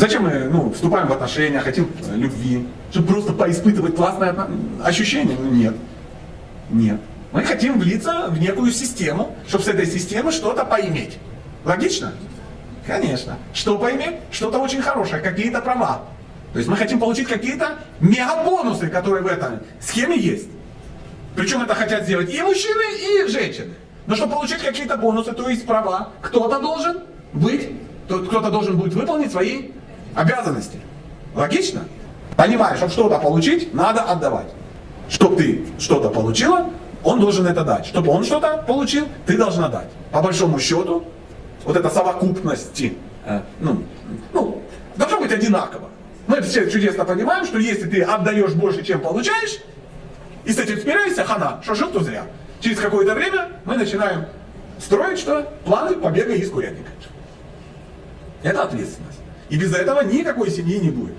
Зачем мы ну, вступаем в отношения, хотим любви? Чтобы просто поиспытывать классное ощущение? Ну нет. Нет. Мы хотим влиться в некую систему, чтобы с этой системы что-то поиметь. Логично? Конечно. Что поиметь? Что-то очень хорошее, какие-то права. То есть мы хотим получить какие-то мега-бонусы, которые в этой схеме есть. Причем это хотят сделать и мужчины, и женщины. Но чтобы получить какие-то бонусы, то есть права, кто-то должен быть, то- кто-то должен будет выполнить свои обязанности. Логично? Понимаешь, чтобы что-то получить, надо отдавать. Чтобы ты что-то получила, он должен это дать. Чтобы он что-то получил, ты должна дать. По большому счету, вот эта совокупности, э, ну, ну, должно быть одинаково. Мы все чудесно понимаем, что если ты отдаешь больше, чем получаешь, и с этим спираешься, хана, что жил, то зря. Через какое-то время мы начинаем строить что? Планы побега из курятника. Это ответственность. И без этого никакой семьи не будет.